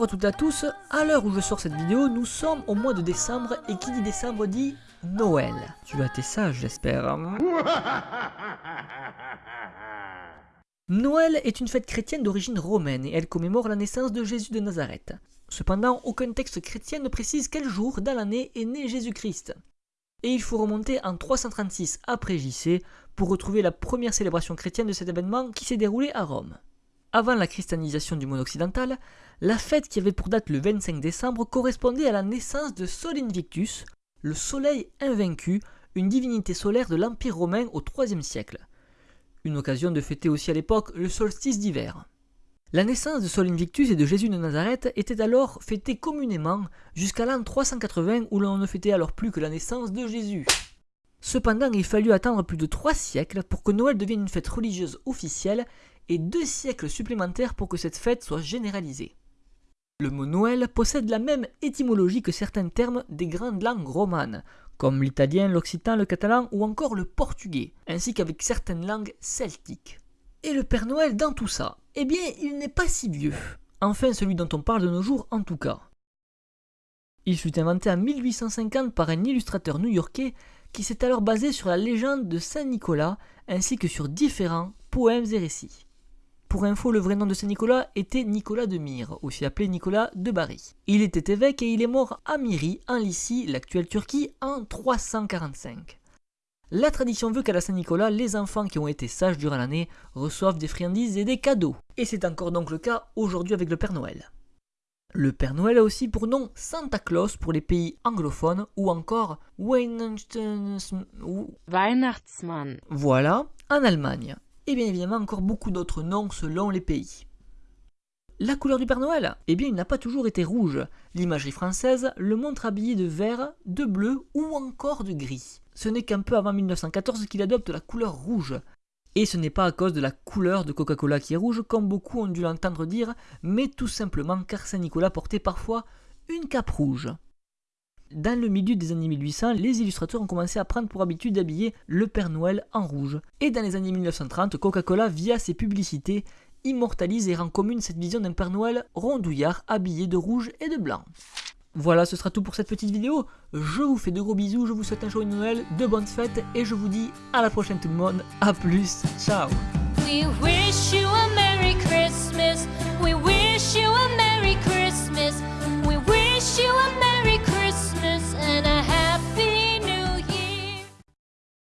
Bonjour à toutes et à tous, à l'heure où je sors cette vidéo, nous sommes au mois de décembre et qui dit décembre dit Noël. Tu as été sage j'espère. Noël est une fête chrétienne d'origine romaine et elle commémore la naissance de Jésus de Nazareth. Cependant, aucun texte chrétien ne précise quel jour dans l'année est né Jésus-Christ. Et il faut remonter en 336 après JC pour retrouver la première célébration chrétienne de cet événement qui s'est déroulé à Rome. Avant la christianisation du monde occidental, la fête qui avait pour date le 25 décembre correspondait à la naissance de Sol Invictus, le soleil invaincu, une divinité solaire de l'Empire romain au IIIe siècle. Une occasion de fêter aussi à l'époque le solstice d'hiver. La naissance de Sol Invictus et de Jésus de Nazareth était alors fêtée communément jusqu'à l'an 380 où l'on ne fêtait alors plus que la naissance de Jésus. Cependant, il fallut attendre plus de trois siècles pour que Noël devienne une fête religieuse officielle et deux siècles supplémentaires pour que cette fête soit généralisée. Le mot Noël possède la même étymologie que certains termes des grandes langues romanes, comme l'italien, l'occitan, le catalan ou encore le portugais, ainsi qu'avec certaines langues celtiques. Et le Père Noël dans tout ça? Eh bien, il n'est pas si vieux. Enfin, celui dont on parle de nos jours en tout cas. Il fut inventé en 1850 par un illustrateur new-yorkais qui s'est alors basé sur la légende de Saint Nicolas ainsi que sur différents poèmes et récits. Pour info, le vrai nom de Saint Nicolas était Nicolas de Myre, aussi appelé Nicolas de Bari. Il était évêque et il est mort à Myri, en Lycie, l'actuelle Turquie, en 345. La tradition veut qu'à la Saint-Nicolas, les enfants qui ont été sages durant l'année reçoivent des friandises et des cadeaux. Et c'est encore donc le cas aujourd'hui avec le Père Noël. Le Père Noël a aussi pour nom Santa Claus pour les pays anglophones ou encore Weihnachtsmann. Voilà, en Allemagne et bien évidemment encore beaucoup d'autres noms selon les pays. La couleur du Père Noël Eh bien, il n'a pas toujours été rouge. L'imagerie française le montre habillé de vert, de bleu ou encore de gris. Ce n'est qu'un peu avant 1914 qu'il adopte la couleur rouge. Et ce n'est pas à cause de la couleur de Coca-Cola qui est rouge, comme beaucoup ont dû l'entendre dire, mais tout simplement car Saint-Nicolas portait parfois une cape rouge. Dans le milieu des années 1800, les illustrateurs ont commencé à prendre pour habitude d'habiller le Père Noël en rouge. Et dans les années 1930, Coca-Cola, via ses publicités, immortalise et rend commune cette vision d'un Père Noël rondouillard habillé de rouge et de blanc. Voilà, ce sera tout pour cette petite vidéo. Je vous fais de gros bisous, je vous souhaite un joyeux Noël, de bonnes fêtes et je vous dis à la prochaine tout le monde. A plus, ciao